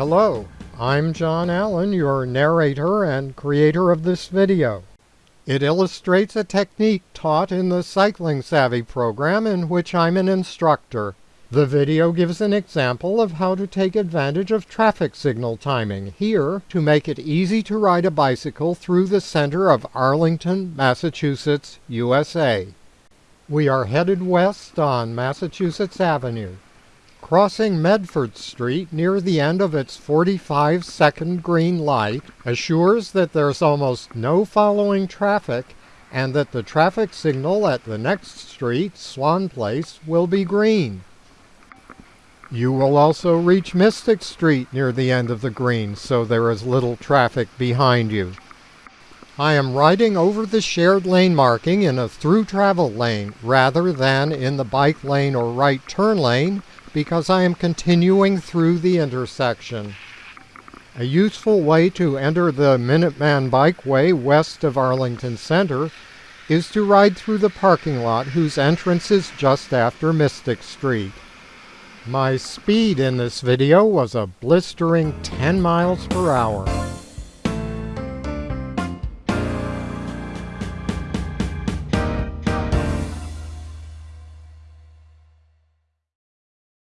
Hello, I'm John Allen, your narrator and creator of this video. It illustrates a technique taught in the Cycling Savvy program in which I'm an instructor. The video gives an example of how to take advantage of traffic signal timing here to make it easy to ride a bicycle through the center of Arlington, Massachusetts, USA. We are headed west on Massachusetts Avenue. Crossing Medford Street near the end of its 45 second green light assures that there's almost no following traffic and that the traffic signal at the next street, Swan Place, will be green. You will also reach Mystic Street near the end of the green, so there is little traffic behind you. I am riding over the shared lane marking in a through travel lane rather than in the bike lane or right turn lane because I am continuing through the intersection. A useful way to enter the Minuteman Bikeway west of Arlington Center is to ride through the parking lot whose entrance is just after Mystic Street. My speed in this video was a blistering 10 miles per hour.